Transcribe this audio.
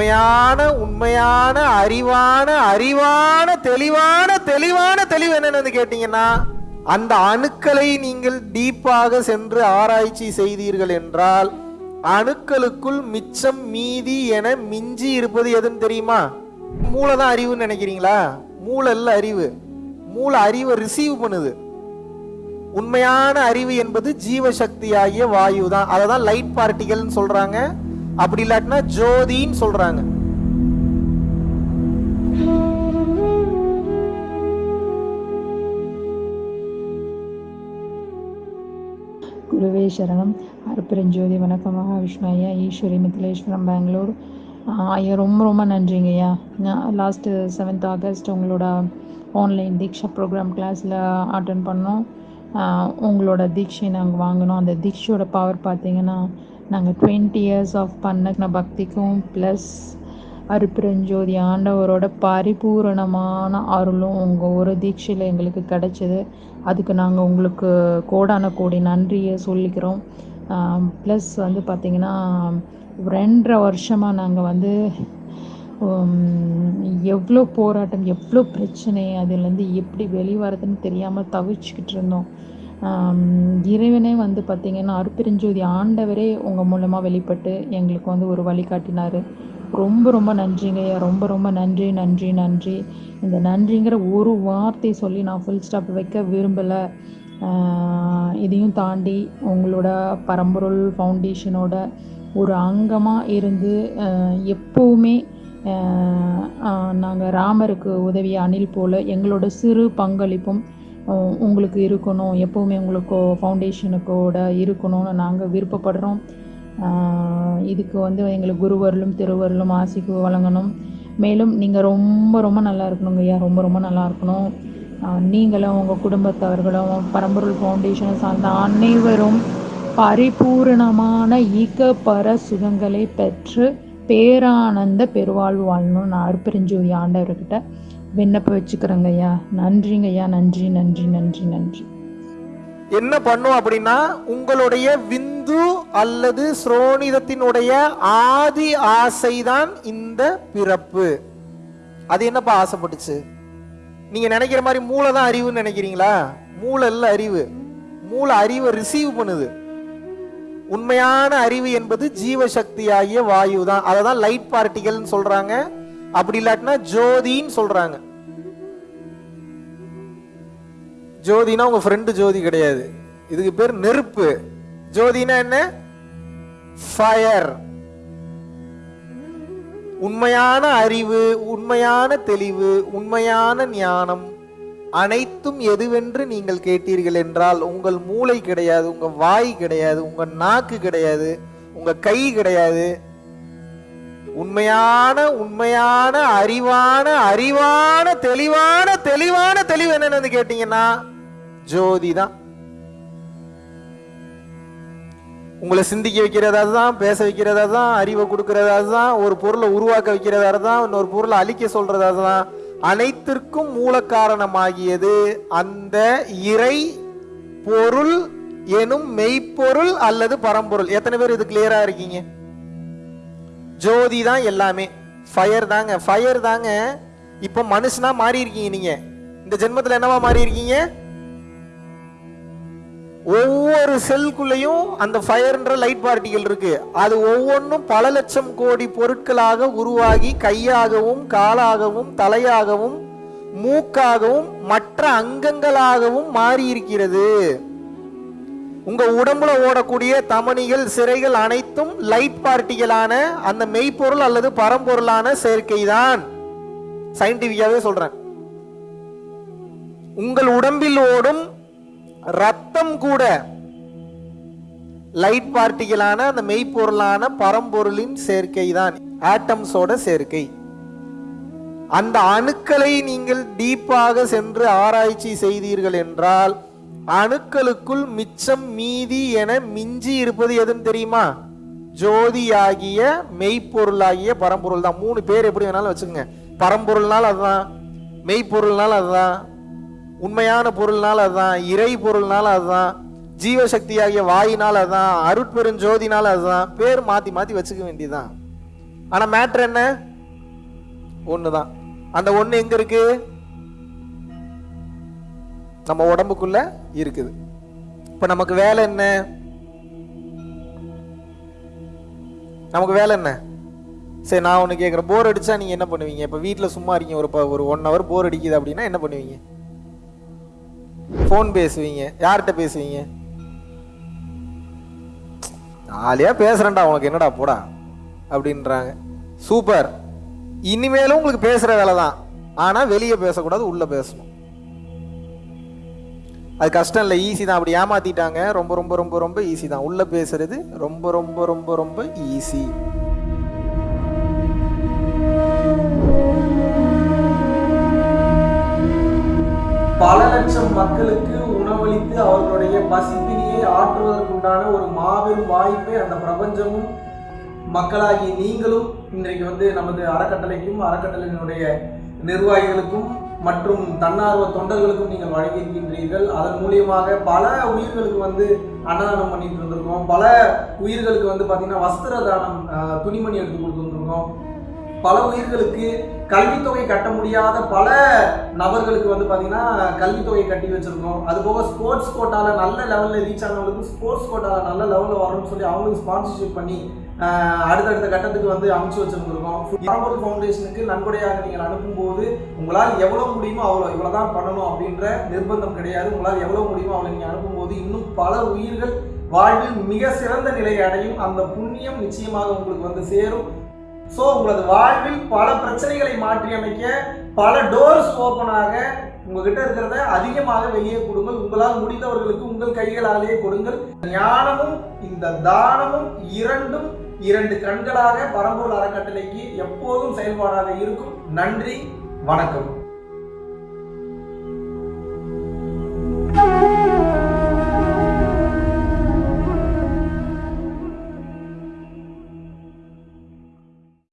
உண்மையான உண்மையான அறிவான அறிவான தெளிவான தெளிவான தெளிவு என்னன்னு வந்து கேட்டீங்கன்னா அந்த அணுக்களை நீங்கள் டீப்பாக சென்று ஆராய்ச்சி செய்தீர்கள் என்றால் அணுக்களுக்குள் மிச்சம் மீதி என மிஞ்சி இருப்பது எதுன்னு தெரியுமா? மூளை தான் அறிவுன்னு நினைக்கிறீங்களா? மூளை இல்லை அறிவு. மூளை அறிவை ரிசீவ் பண்ணுது. உண்மையான அறிவு என்பது ஜீவசக்தியாகிய வாயு தான் அதை தான் லைட் பார்ட்டிகல்னு சொல்கிறாங்க அப்படி இல்லாட்டினா ஜோதின்னு சொல்றாங்க. குருவே சரணம். அருப்பெருஞ்சோதி வணக்கம். மகாவிஷ்ணு ஐயா ஈஸ்வரி மித்திலேஸ்வரம் பெங்களூர். ஐயா ரொம்ப ரொம்ப நன்றிங்க ஐயா. நான் லாஸ்ட்டு செவன்த் ஆகஸ்ட் உங்களோட ஆன்லைன் தீக்ஷா ப்ரோக்ராம் கிளாஸில் அட்டன் பண்ணோம். ஆஹ் உங்களோட தீட்சை நாங்கள் வாங்கினோம். அந்த தீட்சையோட பவர் பார்த்தீங்கன்னா நாங்கள் டுவெண்ட்டி இயர்ஸ் ஆஃப் பண்ண பக்திக்கும் ப்ளஸ் அருப்பிரஞ்சோதி ஆண்டவரோட பரிபூரணமான அருளும் உங்கள் ஒரு தீட்சையில் எங்களுக்கு கிடைச்சது. அதுக்கு நாங்கள் உங்களுக்கு கோடான கோடி நன்றியை சொல்லிக்கிறோம். ப்ளஸ் வந்து பார்த்திங்கன்னா ரெண்டரை வருஷமாக நாங்கள் வந்து எவ்வளோ போராட்டம் எவ்வளோ பிரச்சனை அதுலேருந்து எப்படி வெளிவரதுன்னு தெரியாமல் தவிச்சுக்கிட்டு இருந்தோம். இறைவனே வந்து பார்த்திங்கன்னா அருப்பெருஞ்சோதி ஆண்டவரே உங்கள் மூலமாக வெளிப்பட்டு எங்களுக்கு வந்து ஒரு வழிகாட்டினார் ரொம்ப ரொம்ப நன்றிங்கய்யா ரொம்ப ரொம்ப நன்றி நன்றி நன்றி. இந்த நன்றிங்கிற ஒரு வார்த்தை சொல்லி நான் ஃபுல் ஸ்டாப் வைக்க விரும்பலை. இதையும் தாண்டி உங்களோட பரம்பொருள் ஃபவுண்டேஷனோட ஒரு அங்கமாக இருந்து எப்போவுமே நாங்கள் ராமருக்கு உதவிய அணில் போல் எங்களோட சிறு பங்களிப்பும் உங்களுக்கு இருக்கணும். எப்போவுமே உங்களுக்கோ ஃபவுண்டேஷனுக்கோட இருக்கணும்னு நாங்கள் விருப்பப்படுறோம். இதுக்கு வந்து எங்களுக்கு குருவருளும் திருவருளும் ஆசிக்கு வழங்கணும். மேலும் நீங்கள் ரொம்ப ரொம்ப நல்லா இருக்கணுங்க ஐயா. ரொம்ப ரொம்ப நல்லா இருக்கணும். நீங்களும் உங்கள் குடும்பத்தவர்களும் பரம்பொருள் ஃபவுண்டேஷனை சார்ந்த அனைவரும் பரிபூரணமான ஈக்கப்பர சுகங்களை பெற்று பேரானந்த பெருவாழ்வு வாழணும்னு நான் ஆண்டவர்கிட்ட விண்ணப்ப வச்சுக்கிறேங்க ஐயா. நன்றிங்க ஐயா. நன்றி நன்றி நன்றி நன்றி. என்ன பண்ணும் அப்படின்னா உங்களுடைய விந்து அல்லது ஸ்ரோனிதத்தினுடைய ஆதி ஆசைதான் இந்த பிறப்பு. அது என்னப்பா ஆசைப்பட்டுச்சு? நீங்க நினைக்கிற மாதிரி மூளை தான் அறிவுன்னு நினைக்கிறீங்களா? மூளை இல்ல அறிவு. மூளை அறிவை ரிசீவ் பண்ணுது. உண்மையான அறிவு என்பது ஜீவசக்தியாகிய வாயு தான் அதை தான் லைட் பார்ட்டிகள்னு சொல்றாங்க. அப்படி இல்லாட்டினா ஜோதின்னு சொல்றாங்க. ஜோதினா உங்க ஃப்ரெண்டு ஜோதி கிடையாது. இதுக்கு பேர் நெருப்பு. ஜோதினா என்ன? ஃபயர் உண்மையான அறிவு உண்மையான தெளிவு உண்மையான ஞானம் அனைத்தும் எதுவென்று நீங்கள் கேட்டீர்கள் என்றால் உங்கள் மூளை கிடையாது உங்க வாய் கிடையாது உங்க நாக்கு கிடையாது உங்க கை கிடையாது. உண்மையான உண்மையான அறிவான அறிவான தெளிவான தெளிவான தெளிவு என்னன்னு கேட்டீங்கன்னா ஜோதி தான். உங்களை சிந்திக்க வைக்கிறதா அதுதான் பேச வைக்கிறதா தான் அறிவை கொடுக்கறதா அதுதான் ஒரு பொருளை உருவாக்க வைக்கிறதா அதுதான் இன்னொரு பொருளை அழிக்க சொல்றதா அதுதான். அனைத்திற்கும் மூல காரணமாகியது அந்த இறை பொருள் எனும் மெய்ப்பொருள் அல்லது பரம்பொருள். எத்தனை பேர் இது கிளியரா இருக்கீங்க? ஜோதி தான் எல்லாமே. ஃபயர் தாங்க. ஃபயர் தாங்க. இப்போ மனுஷனா மாறி இருக்கீங்க நீங்க. இந்த ஜென்மத்தில் என்னவா மாறி இருக்கீங்க ஒவ்வொரு செல்குள்ளேயும் அந்த ஃபயர்ன்ற லைட் பார்ட்டிகள் இருக்கு. அது ஒவ்வொன்றும் பல லட்சம் கோடி பொருட்களாக உருவாகி கையாகவும் காலாகவும் தலையாகவும் மூக்காகவும் மற்ற அங்கங்களாகவும் மாறி இருக்கிறது உங்க உடம்புல ஓடக்கூடிய தமனிகள் சிறைகள் அனைத்தும் லைட் பார்ட்டிகளான அந்த மெய்ப்பொருள் அல்லது பரம்பொருளான சேர்க்கை தான் சயின்டிபிக்காவே சொல்றேன். உங்கள் உடம்பில் ஓடும் ரத்தம் கூட லைட் பார்ட்டிகளான அந்த மெய்ப்பொருளான பரம்பொருளின் சேர்க்கை தான் ஆட்டம்ஸோட சேர்க்கை அந்த அணுக்களை நீங்கள் டீப்பாக சென்று ஆராய்ச்சி செய்தீர்கள் என்றால் அணுக்களுக்குள் மிச்சம் மீதி என மிஞ்சி இருப்பது எதுன்னு தெரியுமா? ஜோதியாகிய மெய்ப்பொருளாகிய பரம்பொருள் தான். மூணு பேர் எப்படி வேணாலும் வச்சுக்கோங்க. பரம்பொருள்னால அதுதான் மெய்ப்பொருள்னால அதுதான் உண்மையான பொருள்னால அதுதான் இறை பொருள்னால அதுதான் ஜீவசக்தியாகிய வாயினால் அதுதான் அருட்பெருஞ்சோதினால அதுதான் பேர் மாற்றி மாற்றி வச்சுக்க வேண்டியதுதான். ஆனால் மேட்ரு என்ன? ஒன்று தான் அந்த ஒன்று எங்கே இருக்குது நம்ம உடம்புக்குள்ள இருக்குது. இப்ப நமக்கு வேலை என்ன? நமக்கு வேலை என்ன? சரி நான் ஒன்று கேட்குறேன் போர் அடிச்சா நீங்கள் என்ன பண்ணுவீங்க? இப்போ வீட்டில் சும்மா இருக்கீங்க ஒரு ப- ஒரு ஒன் ஹவர் போர் அடிக்குது அப்படின்னா என்ன பண்ணுவீங்க? ஃபோன் பேசுவீங்க. யார்கிட்ட பேசுவீங்க? ஜாலியாக பேசுகிறேன்டா உனக்கு என்னடா போடா? அப்படின்றாங்க. சூப்பர் இனிமேலும் உங்களுக்கு பேசுகிற வேலை தான் ஆனால் வெளியே பேசக்கூடாது உள்ளே பேசணும். அது கஷ்டம் இல்லை ஈஸி தான். அப்படி ஏமாத்திட்டாங்க. ரொம்ப ரொம்ப ரொம்ப ரொம்ப ஈஸி தான். உள்ளே பேசுறது ரொம்ப ரொம்ப ரொம்ப ரொம்ப ஈஸி பல லட்சம் மக்களுக்கு உணவளித்து அவர்களுடைய பசிப்பினியை ஆற்றுவதற்குண்டான ஒரு மாபெரும் வாய்ப்பை அந்த பிரபஞ்சமும் மக்களாகி நீங்களும் இன்றைக்கு வந்து நமது அறக்கட்டளைக்கும் அறக்கட்டளையினுடைய நிர்வாகிகளுக்கும் மற்றும் தன்னார்வ தொண்டர்களுக்கும் நீங்கள் வழங்கியிருக்கின்றீர்கள். அதன் மூலியமாக பல உயிர்களுக்கு வந்து அன்னதானம் பண்ணிட்டு இருந்திருக்கோம். பல உயிர்களுக்கு வந்து பார்த்தீங்கன்னா வஸ்திர தானம் துணிமணி எடுத்து கொடுத்துருந்துருக்கோம். பல உயிர்களுக்கு கல்வித்தொகை கட்ட முடியாத பல நபர்களுக்கு வந்து பார்த்தீங்கன்னா கல்வித்தொகை கட்டி வச்சுருக்கோம். அது போக ஸ்போர்ட்ஸ் கோட்டாவில் நல்ல லெவலில் ரீச் ஆனவங்களுக்கு ஸ்போர்ட்ஸ் கோட்டாவில் நல்ல லெவலில் வரணும்னு சொல்லி அவங்களுக்கு ஸ்பான்சர்ஷிப் பண்ணி அடுத்தடுத்த கட்டத்துக்கு வந்து அமைச்சு வச்சிருந்திருக்கோம். பரம்பொருள் ஃபவுண்டேஷனுக்கு நன்கொடையாக நீங்கள் அனுப்பும்போது உங்களால் எவ்வளோ முடியுமோ அவ்வளோ இவ்வளோ தான் பண்ணணும் அப்படின்ற நிர்பந்தம் கிடையாது. உங்களால் எவ்வளோ முடியுமோ அவ்வளோ நீங்கள் அனுப்பும்போது இன்னும் பல உயிர்கள் வாழ்வில் மிக சிறந்த நிலையை அடையும். அந்த புண்ணியம் நிச்சயமாக உங்களுக்கு வந்து சேரும். ஸோ உங்களது வாழ்வில் பல பிரச்சனைகளை மாற்றி அமைக்க பல டோர்ஸ் ஓப்பனாக உங்ககிட்ட இருக்கிறத அதிகமாக வெளியே கொடுங்கள். உங்களால் முடிந்தவர்களுக்கு உங்கள் கைகளாலேயே கொடுங்கள். ஞானமும் இந்த தானமும் இரண்டும் இரண்டு கண்களாக பரம்பூர் அறக்கட்டளைக்கு எப்போதும் செயல்பாடாக இருக்கும். நன்றி வணக்கம்.